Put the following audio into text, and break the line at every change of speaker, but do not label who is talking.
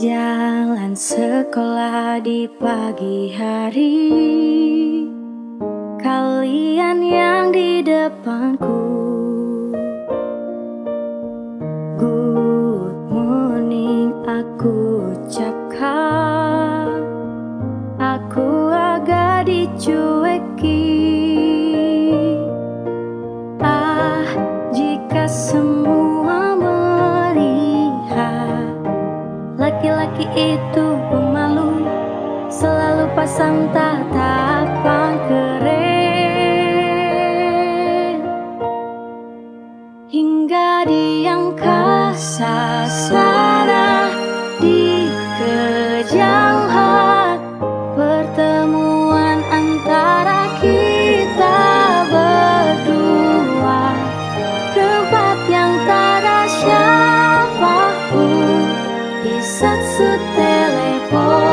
Jalan sekolah di pagi hari. Kalian yang di depanku. Good morning aku ucapkan. Aku agak dicueki. Ah jika semua Laki-laki itu pemalu Selalu pasang tatapan. sudut telepon